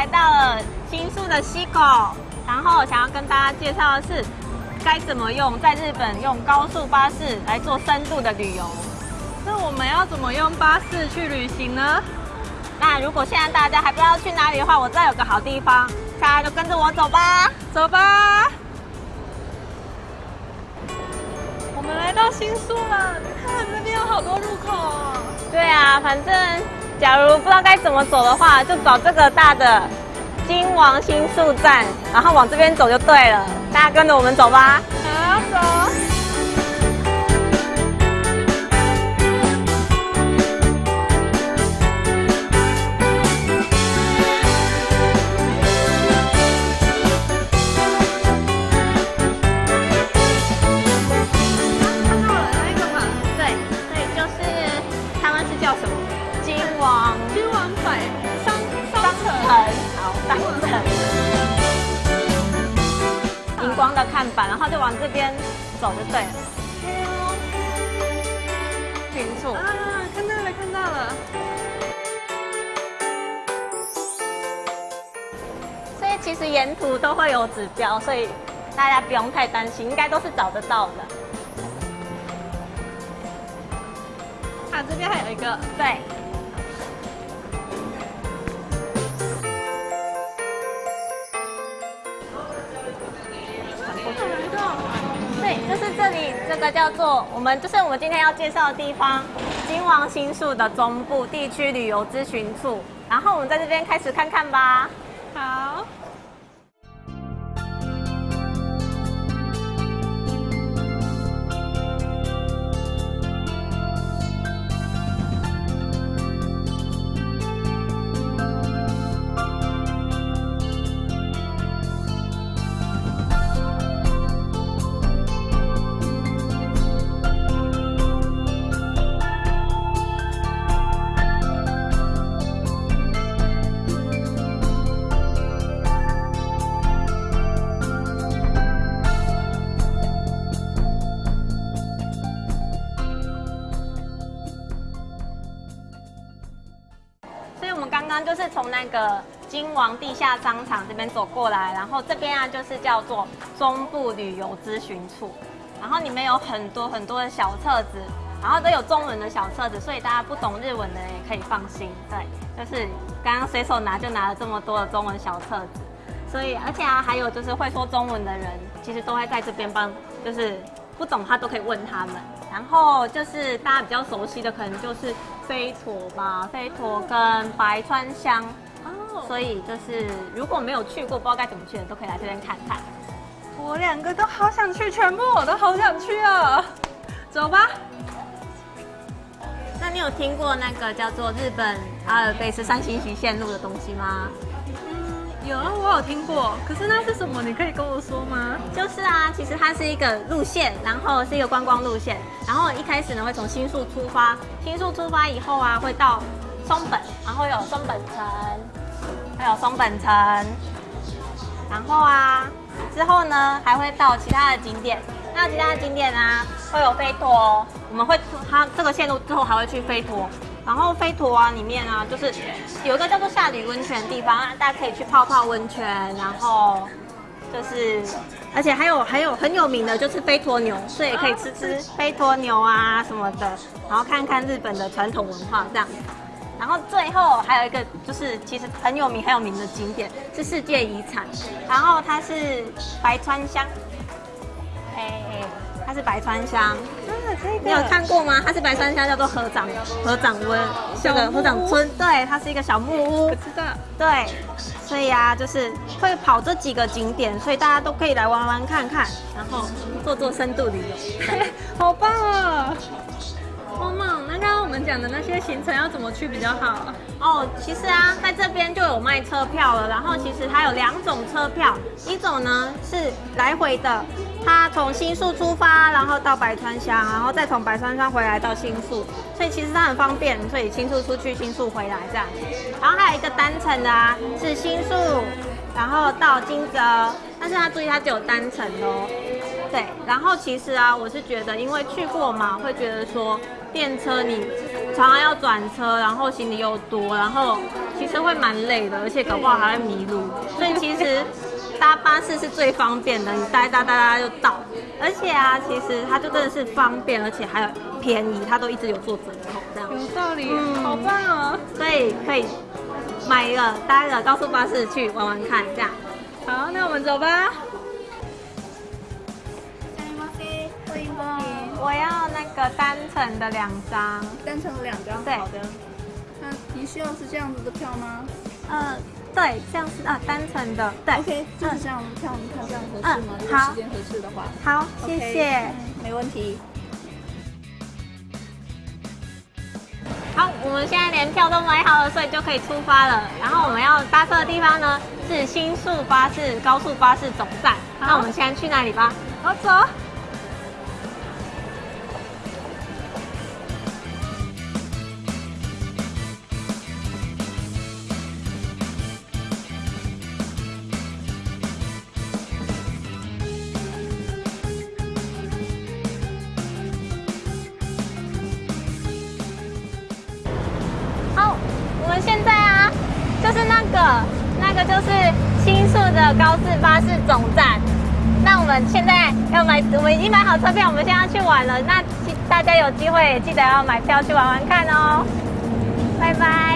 来到了新宿的西口，然后想要跟大家介绍的是该怎么用在日本用高速巴士来做深度的旅游。那我们要怎么用巴士去旅行呢？那如果现在大家还不知道去哪里的话，我这有个好地方，大家就跟着我走吧，走吧。我们来到新宿了，你看那边有好多入口哦。对啊，反正假如不知道该怎么走的话，就找这个大的金王新宿站，然后往这边走就对了。大家跟着我们走吧。好，走。看板，然后就往这边走就对了。群处。啊，看到了，看到了。所以其实沿途都会有指标，所以大家不用太担心，应该都是找得到的。啊，这边还有一个。对。对，就是这里，这个叫做我们，就是我们今天要介绍的地方——金王新宿的中部地区旅游咨询处。然后我们在这边开始看看吧。好。刚就是从那个金王地下商场这边走过来，然后这边啊就是叫做中部旅游咨询处，然后里面有很多很多的小册子，然后都有中文的小册子，所以大家不懂日文的也可以放心。对，就是刚刚随手拿就拿了这么多的中文小册子，所以而且啊还有就是会说中文的人，其实都会在这边帮，就是不懂他都可以问他们。然后就是大家比较熟悉的，可能就是飞陀吧，飞陀跟白川乡。哦，所以就是如果没有去过，不知道该怎么去的，都可以来这边看看。我两个都好想去，全部我都好想去啊！走吧。那你有听过那个叫做日本阿尔卑斯山新崎线路的东西吗？有啊，我有听过，可是那是什么？你可以跟我说吗？就是啊，其实它是一个路线，然后是一个观光路线，然后一开始呢会从新宿出发，新宿出发以后啊会到松本，然后有松本城，还有松本城，然后啊之后呢还会到其他的景点，那其他的景点啊会有飞陀，我们会它这个线路之后还会去飞陀。然后飞陀啊，里面啊，就是有一个叫做下吕温泉的地方，大家可以去泡泡温泉，然后就是，而且还有还有很有名的就是飞陀牛，所以也可以吃吃飞陀牛啊什么的，然后看看日本的传统文化这样。然后最后还有一个就是其实很有名很有名的景点是世界遗产，然后它是白川乡，嘿，它是白川乡，你有看过吗？它是白山乡，叫做合掌合掌温，这个合掌村，对，它是一个小木屋我，知道。对，所以啊，就是会跑这几个景点，所以大家都可以来玩玩看看，然后做做深度旅游。好棒啊！梦梦，那刚刚我们讲的那些行程要怎么去比较好？哦，其实啊，在这边就有卖车票了。然后其实它有两种车票，一种呢是来回的，它从新宿出发，然后到白川乡，然后再从白川乡回来到新宿，所以其实它很方便，所以新宿出去，新宿回来这样。然后还有一个单程的啊，是新宿，然后到金泽，但是它注意它只有单程哦。对，然后其实啊，我是觉得，因为去过嘛，会觉得说电车你常常要转车，然后行李又多，然后其实会蛮累的，而且搞不好还会迷路。所以其实搭巴士是最方便的，你搭搭搭搭就到。而且啊，其实它就真的是方便，而且还有便宜，它都一直有做折扣这样。有道理，嗯好棒哦！所以可以买一个搭一个高速巴士去玩玩看，这样。好，那我们走吧。个单程的两张。单程两张，对好的。那您需要是这样子的票吗呃，对，这样子啊，单程的，对。？OK，就是这样的票，您看这样合适吗？嗯好如果时间合适的话，好，谢谢。嗯没问题。好，我们现在连票都买好了，所以就可以出发了。然后我们要搭车的地方呢是新宿巴士高速巴士总站。那我们现在去那里吧。好，走。就是新宿的高速巴士总站。那我们现在要买，我们已经买好车票，我们现在要去玩了。那大家有机会记得要买票去玩玩看哦。拜拜。